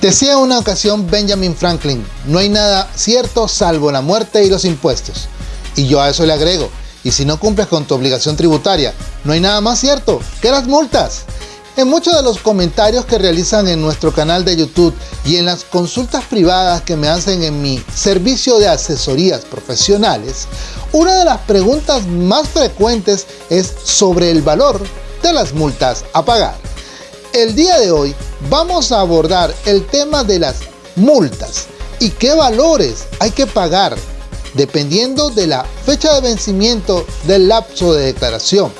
Decía una ocasión Benjamin Franklin, no hay nada cierto salvo la muerte y los impuestos. Y yo a eso le agrego, y si no cumples con tu obligación tributaria, no hay nada más cierto que las multas. En muchos de los comentarios que realizan en nuestro canal de YouTube y en las consultas privadas que me hacen en mi servicio de asesorías profesionales, una de las preguntas más frecuentes es sobre el valor de las multas a pagar. El día de hoy vamos a abordar el tema de las multas y qué valores hay que pagar dependiendo de la fecha de vencimiento del lapso de declaración.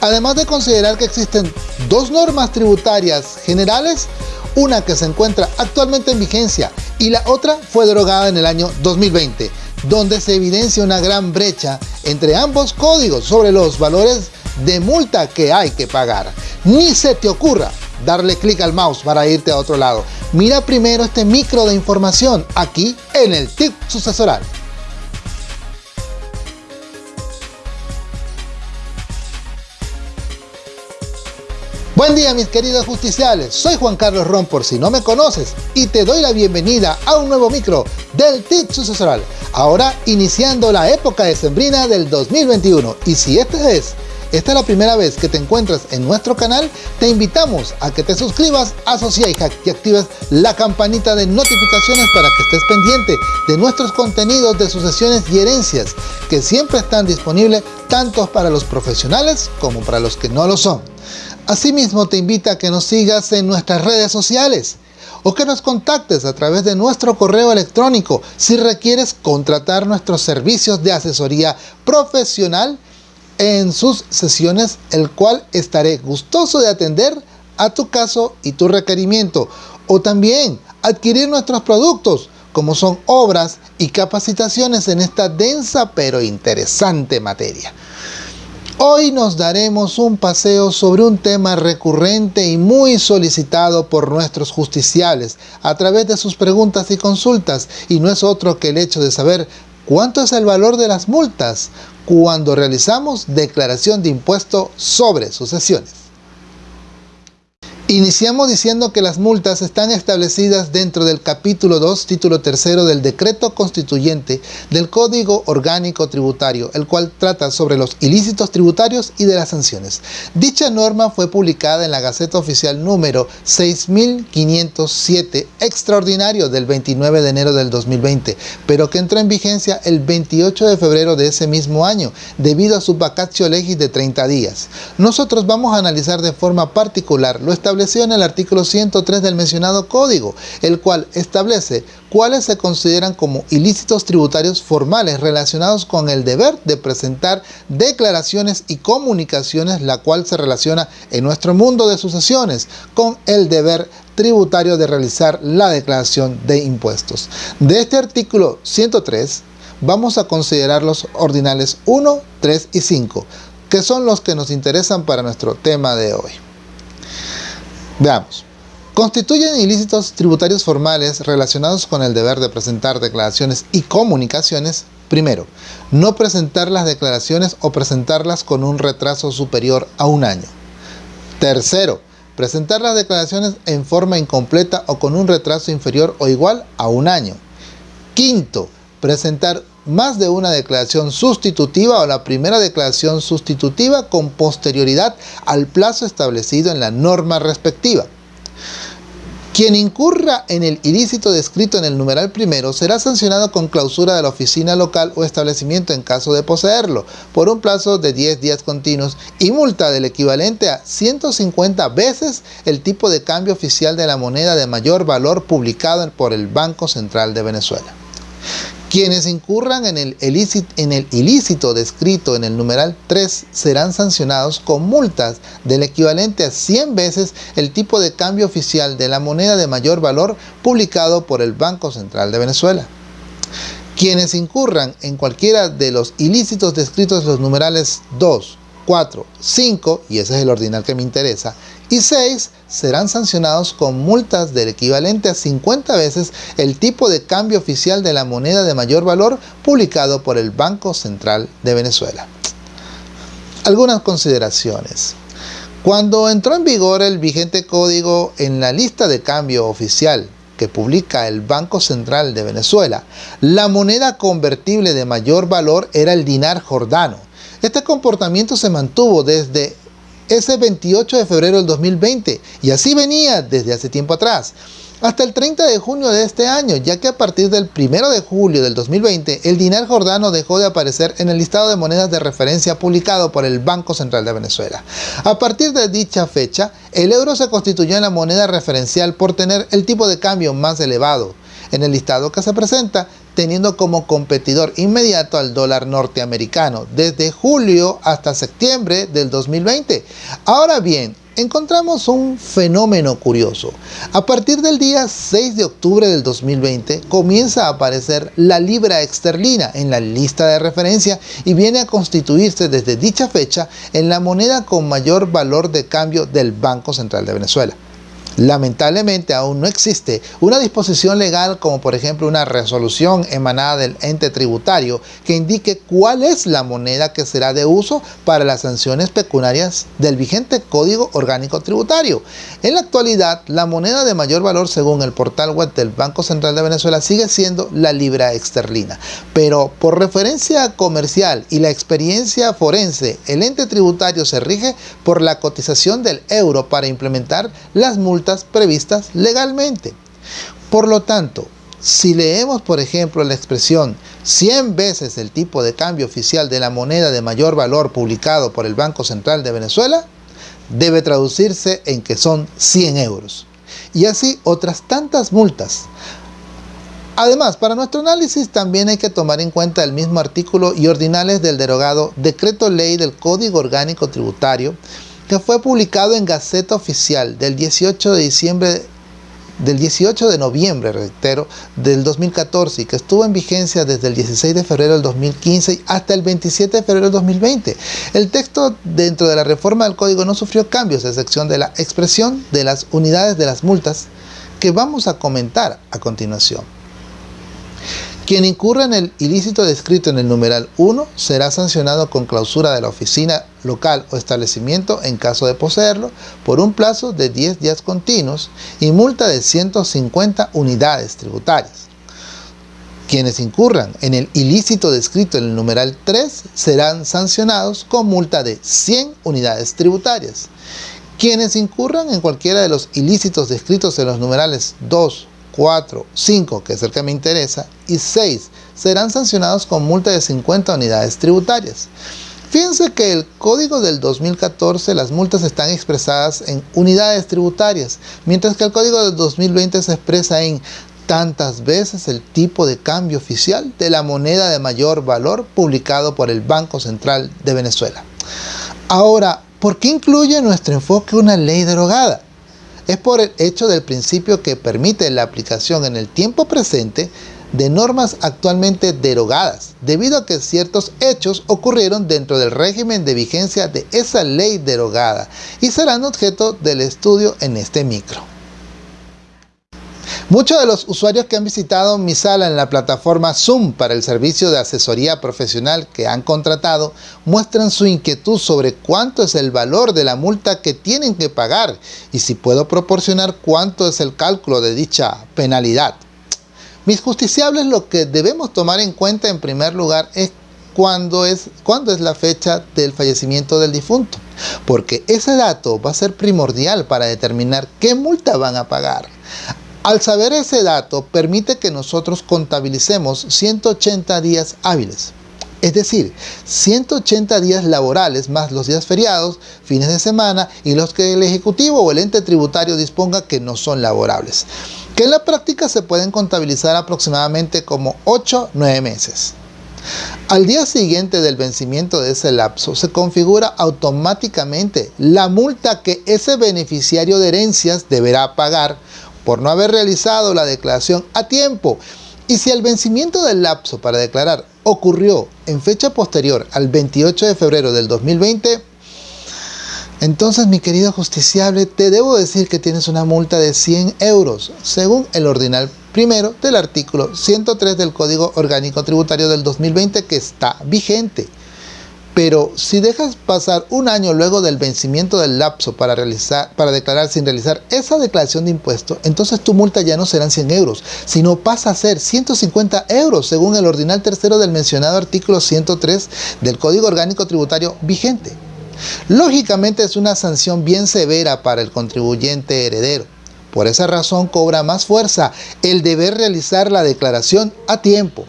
Además de considerar que existen dos normas tributarias generales, una que se encuentra actualmente en vigencia y la otra fue derogada en el año 2020, donde se evidencia una gran brecha entre ambos códigos sobre los valores de multa que hay que pagar. Ni se te ocurra darle clic al mouse para irte a otro lado. Mira primero este micro de información aquí en el tip sucesoral. Buen día mis queridos justiciales, soy Juan Carlos Ron por si no me conoces y te doy la bienvenida a un nuevo micro del tip sucesoral. Ahora iniciando la época decembrina del 2021 y si este es esta es la primera vez que te encuentras en nuestro canal, te invitamos a que te suscribas a Hack y actives la campanita de notificaciones para que estés pendiente de nuestros contenidos de sucesiones y herencias que siempre están disponibles tanto para los profesionales como para los que no lo son. Asimismo te invita a que nos sigas en nuestras redes sociales o que nos contactes a través de nuestro correo electrónico si requieres contratar nuestros servicios de asesoría profesional en sus sesiones, el cual estaré gustoso de atender a tu caso y tu requerimiento. O también adquirir nuestros productos, como son obras y capacitaciones en esta densa pero interesante materia. Hoy nos daremos un paseo sobre un tema recurrente y muy solicitado por nuestros justiciales a través de sus preguntas y consultas y no es otro que el hecho de saber cuánto es el valor de las multas, cuando realizamos declaración de impuesto sobre sucesiones. Iniciamos diciendo que las multas están establecidas dentro del capítulo 2, título 3 del decreto constituyente del Código Orgánico Tributario, el cual trata sobre los ilícitos tributarios y de las sanciones. Dicha norma fue publicada en la Gaceta Oficial número 6507, extraordinario del 29 de enero del 2020, pero que entró en vigencia el 28 de febrero de ese mismo año, debido a su vacatio legis de 30 días. Nosotros vamos a analizar de forma particular lo establecido en el artículo 103 del mencionado código, el cual establece cuáles se consideran como ilícitos tributarios formales relacionados con el deber de presentar declaraciones y comunicaciones, la cual se relaciona en nuestro mundo de sucesiones con el deber tributario de realizar la declaración de impuestos. De este artículo 103 vamos a considerar los ordinales 1, 3 y 5, que son los que nos interesan para nuestro tema de hoy. Veamos. Constituyen ilícitos tributarios formales relacionados con el deber de presentar declaraciones y comunicaciones. Primero, no presentar las declaraciones o presentarlas con un retraso superior a un año. Tercero, presentar las declaraciones en forma incompleta o con un retraso inferior o igual a un año. Quinto, presentar más de una declaración sustitutiva o la primera declaración sustitutiva con posterioridad al plazo establecido en la norma respectiva. Quien incurra en el ilícito descrito en el numeral primero será sancionado con clausura de la oficina local o establecimiento en caso de poseerlo, por un plazo de 10 días continuos y multa del equivalente a 150 veces el tipo de cambio oficial de la moneda de mayor valor publicado por el Banco Central de Venezuela. Quienes incurran en el, ilícito, descrito en el numeral 3 serán sancionados con multas del equivalente a 100 veces el tipo de cambio oficial de la moneda de mayor valor publicado por el Banco Central de Venezuela. Quienes incurran en cualquiera de los ilícitos descritos en los numerales 2, 4, 5, y ese es el ordinal que me interesa, y 6 serán sancionados con multas del equivalente a 50 veces el tipo de cambio oficial de la moneda de mayor valor publicado por el Banco Central de Venezuela. Algunas consideraciones. Cuando entró en vigor el vigente código en la lista de cambio oficial que publica el Banco Central de Venezuela, la moneda convertible de mayor valor era el dinar jordano. Este comportamiento se mantuvo desde ese 28 de febrero del 2020 y así venía desde hace tiempo atrás hasta el 30 de junio de este año, ya que a partir del 1 de julio del 2020, el dinar jordano dejó de aparecer en el listado de monedas de referencia publicado por el Banco Central de Venezuela. A partir de dicha fecha, el euro se constituyó en la moneda referencial por tener el tipo de cambio más elevado. En el listado que se presenta, teniendo como competidor inmediato al dólar norteamericano desde julio hasta septiembre del 2020. Ahora bien, encontramos un fenómeno curioso. A partir del día 6 de octubre del 2020 comienza a aparecer la libra esterlina en la lista de referencia y viene a constituirse desde dicha fecha en la moneda con mayor valor de cambio del Banco Central de Venezuela. Lamentablemente aún no existe una disposición legal como por ejemplo una resolución emanada del ente tributario que indique cuál es la moneda que será de uso para las sanciones pecuniarias del vigente Código Orgánico Tributario. En la actualidad, la moneda de mayor valor según el portal web del Banco Central de Venezuela sigue siendo la libra esterlina, pero por referencia comercial y la experiencia forense, el ente tributario se rige por la cotización del euro para implementar las multas previstas legalmente. Por lo tanto, si leemos por ejemplo la expresión 100 veces el tipo de cambio oficial de la moneda de mayor valor publicado por el Banco Central de Venezuela, debe traducirse en que son 100 euros. Y así otras tantas multas. Además, para nuestro análisis también hay que tomar en cuenta el mismo artículo y ordinales del derogado Decreto Ley del Código Orgánico Tributario que fue publicado en Gaceta Oficial del 18 de diciembre del 18 de noviembre, reitero, del 2014 y que estuvo en vigencia desde el 16 de febrero del 2015 hasta el 27 de febrero del 2020. El texto dentro de la reforma del código no sufrió cambios, a excepción de la expresión de las unidades de las multas que vamos a comentar a continuación. Quien incurra en el ilícito descrito en el numeral 1 será sancionado con clausura de la oficina local o establecimiento en caso de poseerlo por un plazo de 10 días continuos y multa de 150 unidades tributarias. Quienes incurran en el ilícito descrito en el numeral 3 serán sancionados con multa de 100 unidades tributarias. Quienes incurran en cualquiera de los ilícitos descritos en los numerales 2, 4, 5, que es el que me interesa, y 6 serán sancionados con multa de 50 unidades tributarias. Fíjense que el código del 2014 las multas están expresadas en unidades tributarias, mientras que el código del 2020 se expresa en tantas veces el tipo de cambio oficial de la moneda de mayor valor publicado por el Banco Central de Venezuela. Ahora, ¿por qué incluye nuestro enfoque una ley derogada? es por el hecho del principio que permite la aplicación en el tiempo presente de normas actualmente derogadas, debido a que ciertos hechos ocurrieron dentro del régimen de vigencia de esa ley derogada y serán objeto del estudio en este micro. Muchos de los usuarios que han visitado mi sala en la plataforma Zoom para el servicio de asesoría profesional que han contratado muestran su inquietud sobre cuánto es el valor de la multa que tienen que pagar y si puedo proporcionar cuánto es el cálculo de dicha penalidad. Mis justiciables lo que debemos tomar en cuenta en primer lugar es cuándo es, cuándo es la fecha del fallecimiento del difunto, porque ese dato va a ser primordial para determinar qué multa van a pagar. Al saber ese dato, permite que nosotros contabilicemos 180 días hábiles. Es decir, 180 días laborales más los días feriados, fines de semana y los que el Ejecutivo o el ente tributario disponga que no son laborables, que en la práctica se pueden contabilizar aproximadamente como 8-9 meses. Al día siguiente del vencimiento de ese lapso se configura automáticamente la multa que ese beneficiario de herencias deberá pagar por no haber realizado la declaración a tiempo. Y si el vencimiento del lapso para declarar ocurrió en fecha posterior al 28 de febrero del 2020, entonces mi querido justiciable, te debo decir que tienes una multa de 100 euros, según el ordinal primero del artículo 103 del Código Orgánico Tributario del 2020 que está vigente. Pero si dejas pasar un año luego del vencimiento del lapso para, realizar, para declarar sin realizar esa declaración de impuesto, entonces tu multa ya no serán 100 euros, sino pasa a ser 150 euros según el ordinal tercero del mencionado artículo 103 del Código Orgánico Tributario vigente. Lógicamente es una sanción bien severa para el contribuyente heredero. Por esa razón cobra más fuerza el deber realizar la declaración a tiempo.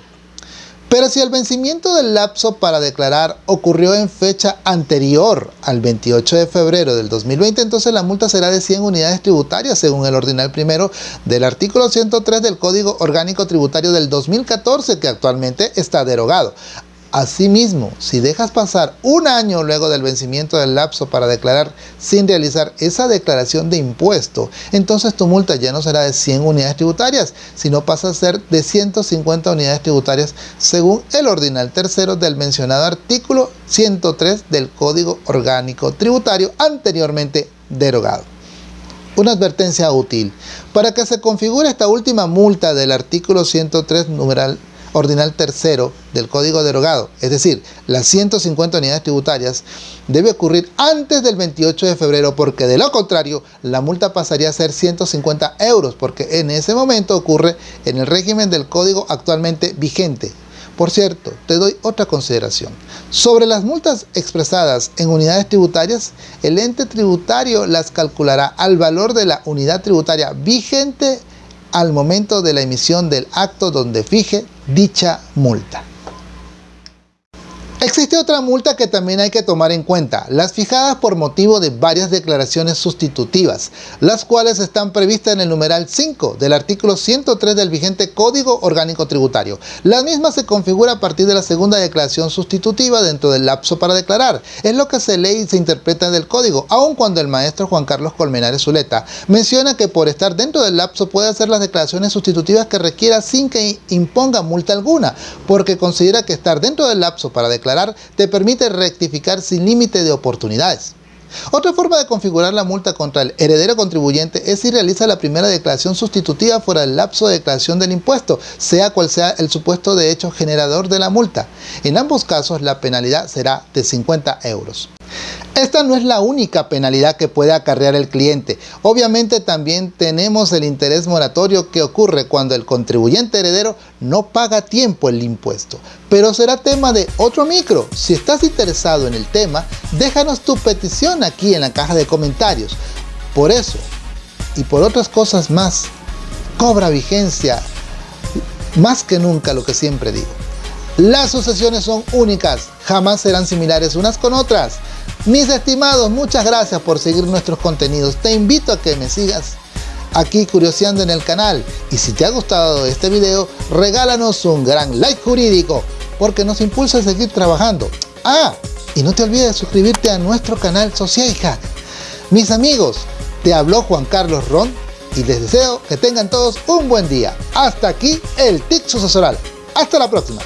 Pero si el vencimiento del lapso para declarar ocurrió en fecha anterior al 28 de febrero del 2020, entonces la multa será de 100 unidades tributarias según el ordinal primero del artículo 103 del Código Orgánico Tributario del 2014 que actualmente está derogado. Asimismo, si dejas pasar un año luego del vencimiento del lapso para declarar sin realizar esa declaración de impuesto, entonces tu multa ya no será de 100 unidades tributarias, sino pasa a ser de 150 unidades tributarias según el ordinal tercero del mencionado artículo 103 del Código Orgánico Tributario anteriormente derogado. Una advertencia útil. Para que se configure esta última multa del artículo 103 numeral ordinal tercero del código derogado, es decir, las 150 unidades tributarias, debe ocurrir antes del 28 de febrero porque de lo contrario la multa pasaría a ser 150 euros porque en ese momento ocurre en el régimen del código actualmente vigente. Por cierto, te doy otra consideración. Sobre las multas expresadas en unidades tributarias, el ente tributario las calculará al valor de la unidad tributaria vigente al momento de la emisión del acto donde fije dicha multa. Existe otra multa que también hay que tomar en cuenta, las fijadas por motivo de varias declaraciones sustitutivas, las cuales están previstas en el numeral 5 del artículo 103 del vigente Código Orgánico Tributario. La misma se configura a partir de la segunda declaración sustitutiva dentro del lapso para declarar. Es lo que se lee y se interpreta del código, aun cuando el maestro Juan Carlos Colmenares Zuleta menciona que por estar dentro del lapso puede hacer las declaraciones sustitutivas que requiera sin que imponga multa alguna, porque considera que estar dentro del lapso para declarar te permite rectificar sin límite de oportunidades. Otra forma de configurar la multa contra el heredero contribuyente es si realiza la primera declaración sustitutiva fuera del lapso de declaración del impuesto, sea cual sea el supuesto de hecho generador de la multa. En ambos casos la penalidad será de 50 euros. Esta no es la única penalidad que puede acarrear el cliente. Obviamente también tenemos el interés moratorio que ocurre cuando el contribuyente heredero no paga tiempo el impuesto. Pero será tema de otro micro. Si estás interesado en el tema, déjanos tu petición aquí en la caja de comentarios. Por eso y por otras cosas más, cobra vigencia más que nunca lo que siempre digo. Las sucesiones son únicas, jamás serán similares unas con otras. Mis estimados, muchas gracias por seguir nuestros contenidos. Te invito a que me sigas aquí curioseando en el canal. Y si te ha gustado este video, regálanos un gran like jurídico, porque nos impulsa a seguir trabajando. Ah, y no te olvides de suscribirte a nuestro canal Social. Mis amigos, te habló Juan Carlos Ron y les deseo que tengan todos un buen día. Hasta aquí el TIC sucesoral. Hasta la próxima.